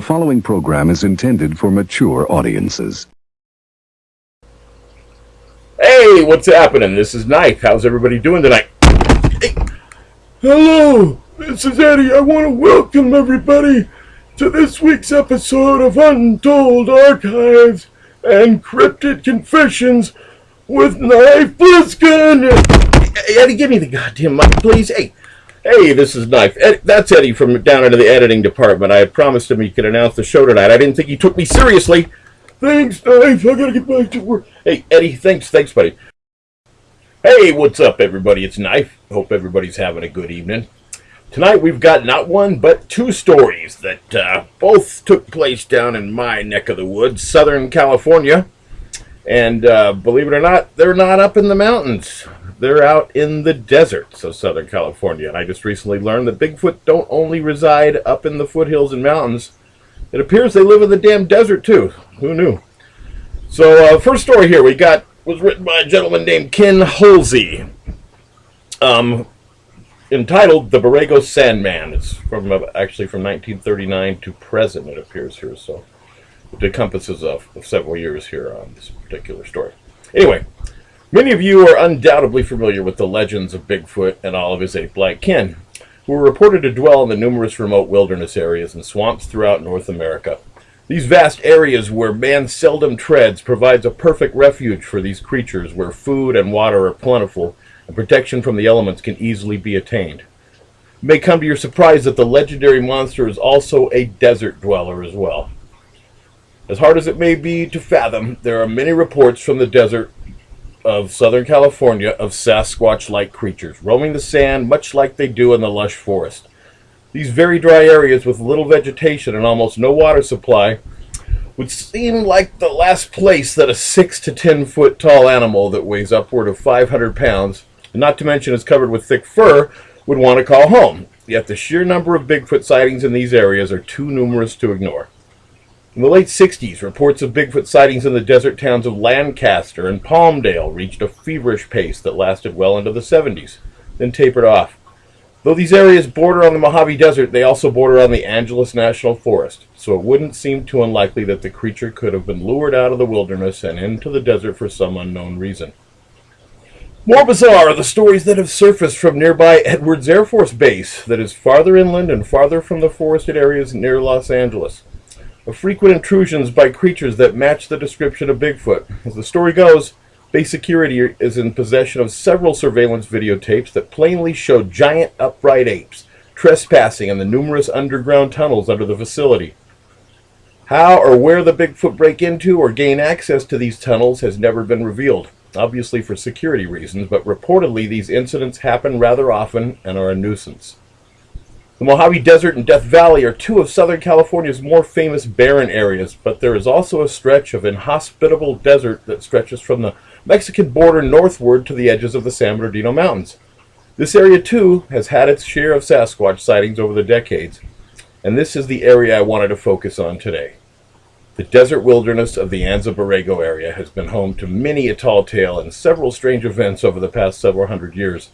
The following program is intended for mature audiences. Hey, what's happening? This is Knife. How's everybody doing tonight? Hey. Hello, this is Eddie. I want to welcome everybody to this week's episode of Untold Archives and Cryptid Confessions with Knife Bliskin. Hey, Eddie, give me the goddamn mic, please. Hey, hey, this is Knife. Ed, that's Eddie from down into the editing department. I had promised him he could announce the show tonight. I didn't think he took me seriously. Thanks, Knife. I gotta get back to work. Hey, Eddie, thanks, thanks, buddy. Hey, what's up, everybody? It's Knife. Hope everybody's having a good evening. Tonight we've got not one but two stories that uh, both took place down in my neck of the woods, Southern California. And uh, believe it or not, they're not up in the mountains. They're out in the deserts of Southern California. And I just recently learned that Bigfoot don't only reside up in the foothills and mountains. It appears they live in the damn desert too. Who knew? So, uh, first story here we got was written by a gentleman named Ken Holsey. Um, entitled "The Borrego Sandman." It's from uh, actually from 1939 to present. It appears here, so it encompasses of, of several years here on this particular story. Anyway, many of you are undoubtedly familiar with the legends of Bigfoot and all of his ape-like kin, who are reported to dwell in the numerous remote wilderness areas and swamps throughout North America. These vast areas where man seldom treads provides a perfect refuge for these creatures where food and water are plentiful and protection from the elements can easily be attained. It may come to your surprise that the legendary monster is also a desert dweller as well. As hard as it may be to fathom, there are many reports from the desert of Southern California of Sasquatch-like creatures roaming the sand much like they do in the lush forest. These very dry areas with little vegetation and almost no water supply would seem like the last place that a 6 to 10 foot tall animal that weighs upward of 500 pounds, not to mention is covered with thick fur, would want to call home. Yet the sheer number of Bigfoot sightings in these areas are too numerous to ignore. In the late 60s, reports of Bigfoot sightings in the desert towns of Lancaster and Palmdale reached a feverish pace that lasted well into the 70s, then tapered off. Though these areas border on the Mojave Desert, they also border on the Angeles National Forest, so it wouldn't seem too unlikely that the creature could have been lured out of the wilderness and into the desert for some unknown reason. More bizarre are the stories that have surfaced from nearby Edwards Air Force Base that is farther inland and farther from the forested areas near Los Angeles. Of frequent intrusions by creatures that match the description of Bigfoot. As the story goes, Base security is in possession of several surveillance videotapes that plainly show giant upright apes trespassing in the numerous underground tunnels under the facility. How or where the Bigfoot break into or gain access to these tunnels has never been revealed, obviously for security reasons, but reportedly these incidents happen rather often and are a nuisance. The Mojave Desert and Death Valley are two of Southern California's more famous barren areas, but there is also a stretch of inhospitable desert that stretches from the Mexican border northward to the edges of the San Bernardino Mountains. This area, too, has had its share of Sasquatch sightings over the decades, and this is the area I wanted to focus on today. The desert wilderness of the Anza Borrego area has been home to many a tall tale and several strange events over the past several hundred years.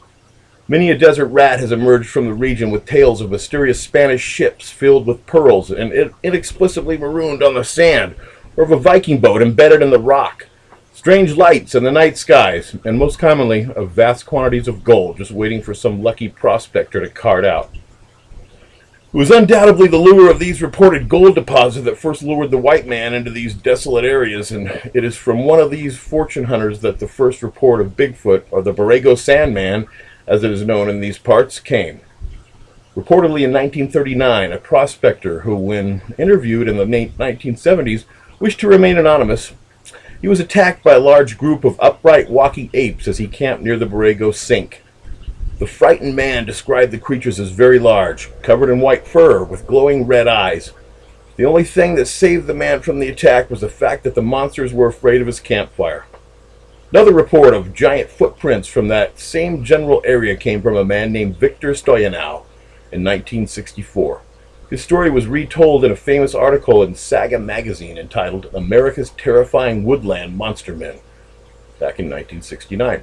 Many a desert rat has emerged from the region with tales of mysterious Spanish ships filled with pearls and inexplicably marooned on the sand, or of a Viking boat embedded in the rock strange lights in the night skies, and most commonly of vast quantities of gold just waiting for some lucky prospector to cart out. It was undoubtedly the lure of these reported gold deposits that first lured the white man into these desolate areas, and it is from one of these fortune hunters that the first report of Bigfoot, or the Borrego Sandman, as it is known in these parts, came. Reportedly in 1939, a prospector who, when interviewed in the 1970s, wished to remain anonymous, he was attacked by a large group of upright walking apes as he camped near the Borrego Sink. The frightened man described the creatures as very large, covered in white fur, with glowing red eyes. The only thing that saved the man from the attack was the fact that the monsters were afraid of his campfire. Another report of giant footprints from that same general area came from a man named Victor Stoyanov in 1964. His story was retold in a famous article in Saga magazine entitled America's Terrifying Woodland Monster Men back in 1969.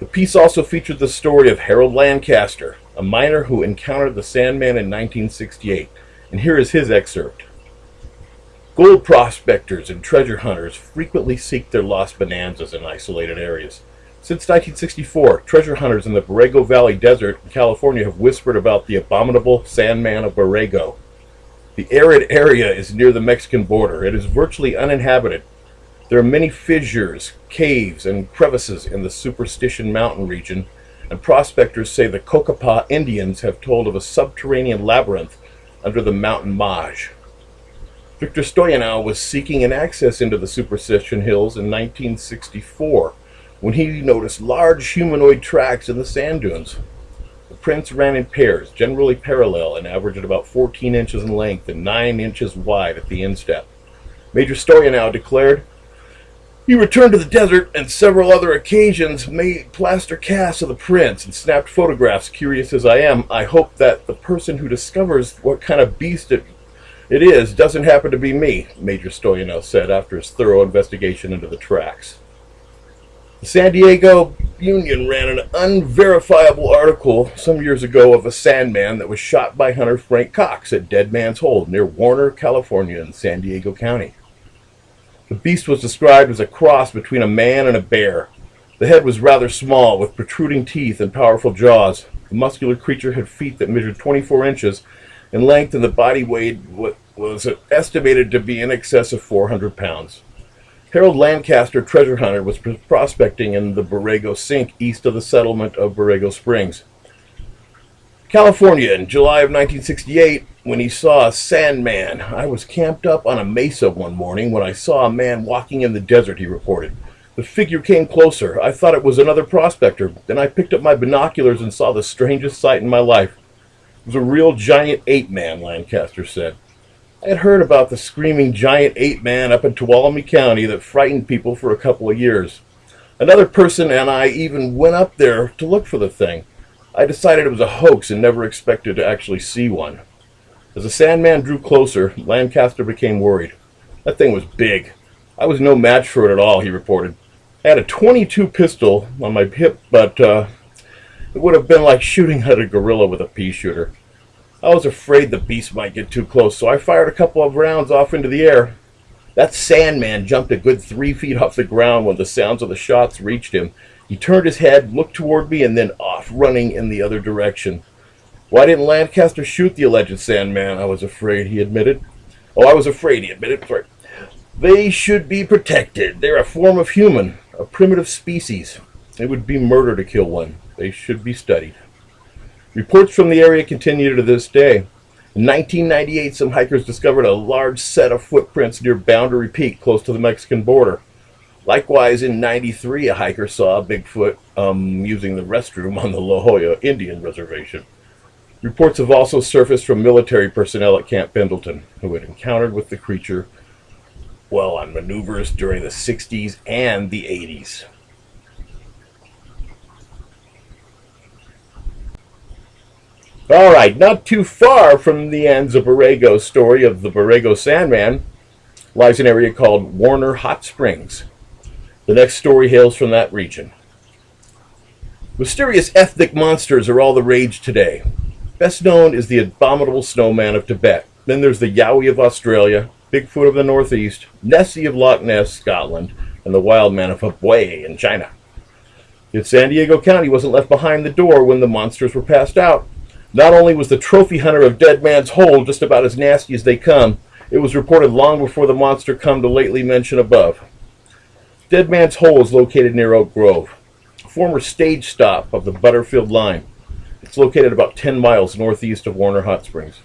The piece also featured the story of Harold Lancaster, a miner who encountered the Sandman in 1968, and here is his excerpt. Gold prospectors and treasure hunters frequently seek their lost bonanzas in isolated areas. Since 1964, treasure hunters in the Borrego Valley Desert in California have whispered about the abominable Sandman of Borrego. The arid area is near the Mexican border. It is virtually uninhabited. There are many fissures, caves, and crevices in the Superstition Mountain region, and prospectors say the Cocopah Indians have told of a subterranean labyrinth under the mountain Maj. Victor Stoyanov was seeking an access into the Superstition Hills in 1964 when he noticed large humanoid tracks in the sand dunes. The prints ran in pairs, generally parallel, and averaged about 14 inches in length and 9 inches wide at the instep. Major Stoyanov declared, he returned to the desert and several other occasions made plaster casts of the prints and snapped photographs. Curious as I am, I hope that the person who discovers what kind of beast it, it is doesn't happen to be me, Major Stoyanov said after his thorough investigation into the tracks. The San Diego Union ran an unverifiable article some years ago of a sandman that was shot by hunter Frank Cox at Dead Man's Hole near Warner, California in San Diego County. The beast was described as a cross between a man and a bear. The head was rather small, with protruding teeth and powerful jaws. The muscular creature had feet that measured 24 inches in length, and the body weight was estimated to be in excess of 400 pounds. Harold Lancaster, treasure hunter, was prospecting in the Borrego Sink east of the settlement of Borrego Springs. California in July of 1968 when he saw a sandman. I was camped up on a mesa one morning when I saw a man walking in the desert, he reported. The figure came closer. I thought it was another prospector. Then I picked up my binoculars and saw the strangest sight in my life. Was a real giant ape man, Lancaster said. I had heard about the screaming giant ape man up in Tuolumne County that frightened people for a couple of years. Another person and I even went up there to look for the thing. I decided it was a hoax and never expected to actually see one. As the Sandman drew closer, Lancaster became worried. That thing was big. I was no match for it at all, he reported. I had a 22 pistol on my hip, but uh, it would have been like shooting at a gorilla with a pea shooter. I was afraid the beast might get too close, so I fired a couple of rounds off into the air. That Sandman jumped a good three feet off the ground when the sounds of the shots reached him. He turned his head, looked toward me, and then off, running in the other direction. Why didn't Lancaster shoot the alleged Sandman? I was afraid, he admitted. Oh, I was afraid, he admitted. Sorry. They should be protected. They're a form of human, a primitive species. It would be murder to kill one. They should be studied. Reports from the area continue to this day. In 1998, some hikers discovered a large set of footprints near Boundary Peak, close to the Mexican border. Likewise, in 93, a hiker saw a Bigfoot um, using the restroom on the La Jolla Indian Reservation. Reports have also surfaced from military personnel at Camp Pendleton who had encountered with the creature while on maneuvers during the 60s and the 80s. All right, not too far from the Anza Borrego story of the Borrego Sandman lies an area called Warner Hot Springs. The next story hails from that region. Mysterious ethnic monsters are all the rage today. Best known is the abominable snowman of Tibet. Then there's the Yowie of Australia, Bigfoot of the Northeast, Nessie of Loch Ness, Scotland, and the wild man of Hubei in China. Yet San Diego County wasn't left behind the door when the monsters were passed out. Not only was the trophy hunter of Dead Man's Hole just about as nasty as they come, it was reported long before the monster come to lately mention above. Dead Man's Hole is located near Oak Grove, a former stage stop of the Butterfield Line. It's located about 10 miles northeast of Warner Hot Springs.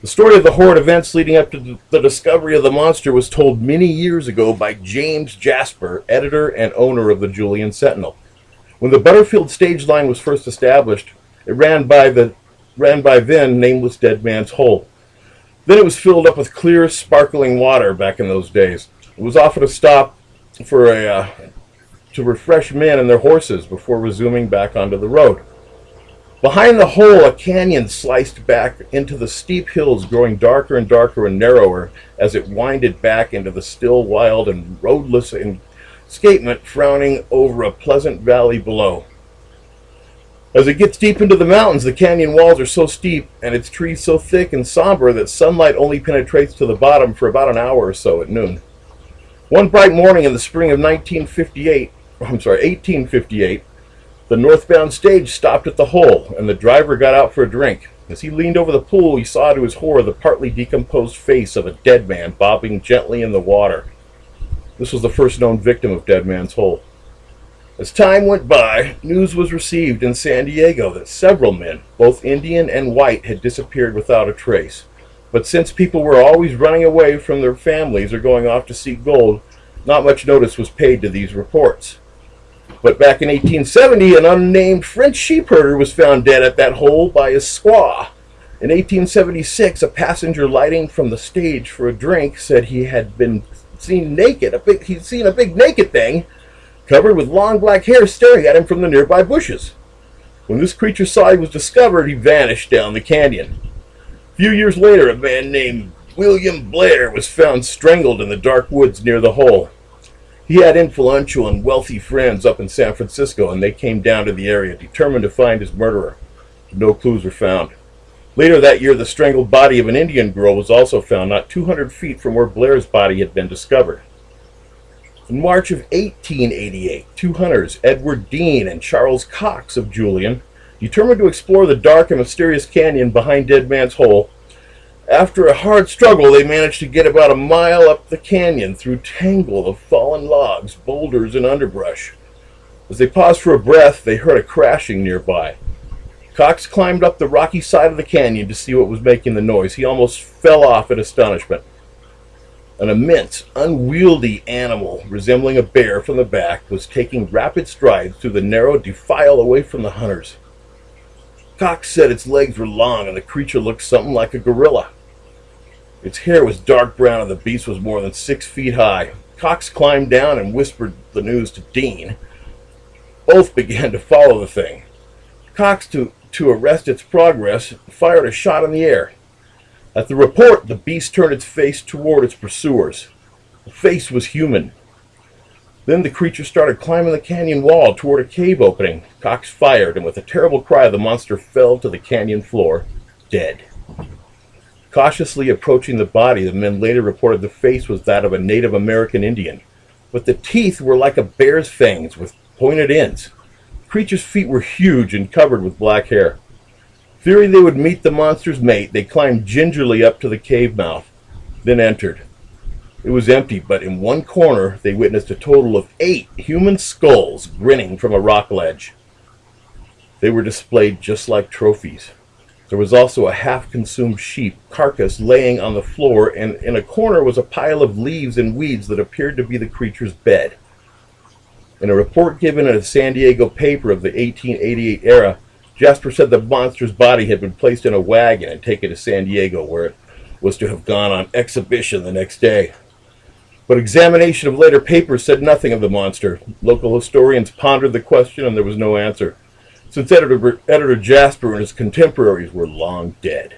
The story of the horrid events leading up to the discovery of the monster was told many years ago by James Jasper, editor and owner of the Julian Sentinel. When the Butterfield stage line was first established, it ran by the ran by then nameless Dead Man's Hole. Then it was filled up with clear, sparkling water back in those days. It was often a stop for a uh, to refresh men and their horses before resuming back onto the road. Behind the hole, a canyon sliced back into the steep hills, growing darker and darker and narrower as it winded back into the still, wild, and roadless escapement frowning over a pleasant valley below. As it gets deep into the mountains, the canyon walls are so steep and its trees so thick and somber that sunlight only penetrates to the bottom for about an hour or so at noon. One bright morning in the spring of 1958, I'm sorry, 1858, the northbound stage stopped at the hole and the driver got out for a drink. As he leaned over the pool, he saw to his horror the partly decomposed face of a dead man bobbing gently in the water. This was the first known victim of Dead Man's Hole. As time went by, news was received in San Diego that several men, both Indian and white, had disappeared without a trace. But since people were always running away from their families or going off to seek gold, not much notice was paid to these reports. But back in 1870, an unnamed French sheepherder was found dead at that hole by his squaw. In 1876, a passenger lighting from the stage for a drink said he had been seen naked. A big, he'd seen a big naked thing covered with long black hair staring at him from the nearby bushes. When this creature saw he was discovered, he vanished down the canyon. A few years later, a man named William Blair was found strangled in the dark woods near the hole. He had influential and wealthy friends up in San Francisco, and they came down to the area determined to find his murderer. No clues were found. Later that year, the strangled body of an Indian girl was also found not 200 feet from where Blair's body had been discovered. In March of 1888, two hunters, Edward Dean and Charles Cox of Julian, determined to explore the dark and mysterious canyon behind Dead Man's Hole. After a hard struggle, they managed to get about a mile up the canyon through tangle of fallen logs, boulders, and underbrush. As they paused for a breath, they heard a crashing nearby. Cox climbed up the rocky side of the canyon to see what was making the noise. He almost fell off in astonishment. An immense, unwieldy animal resembling a bear from the back was taking rapid strides through the narrow defile away from the hunters. Cox said its legs were long and the creature looked something like a gorilla. Its hair was dark brown and the beast was more than six feet high. Cox climbed down and whispered the news to Dean. Both began to follow the thing. Cox, to, to arrest its progress, fired a shot in the air. At the report, the beast turned its face toward its pursuers. The face was human. Then the creature started climbing the canyon wall toward a cave opening. Cox fired, and with a terrible cry, the monster fell to the canyon floor, dead. Cautiously approaching the body, the men later reported the face was that of a Native American Indian, but the teeth were like a bear's fangs with pointed ends. The creature's feet were huge and covered with black hair. Fearing they would meet the monster's mate, they climbed gingerly up to the cave mouth, then entered. It was empty, but in one corner they witnessed a total of eight human skulls grinning from a rock ledge. They were displayed just like trophies. There was also a half-consumed sheep carcass laying on the floor, and in a corner was a pile of leaves and weeds that appeared to be the creature's bed. In a report given in a San Diego paper of the 1888 era, Jasper said the monster's body had been placed in a wagon and taken to San Diego, where it was to have gone on exhibition the next day. But examination of later papers said nothing of the monster. Local historians pondered the question and there was no answer, since editor, editor Jasper and his contemporaries were long dead.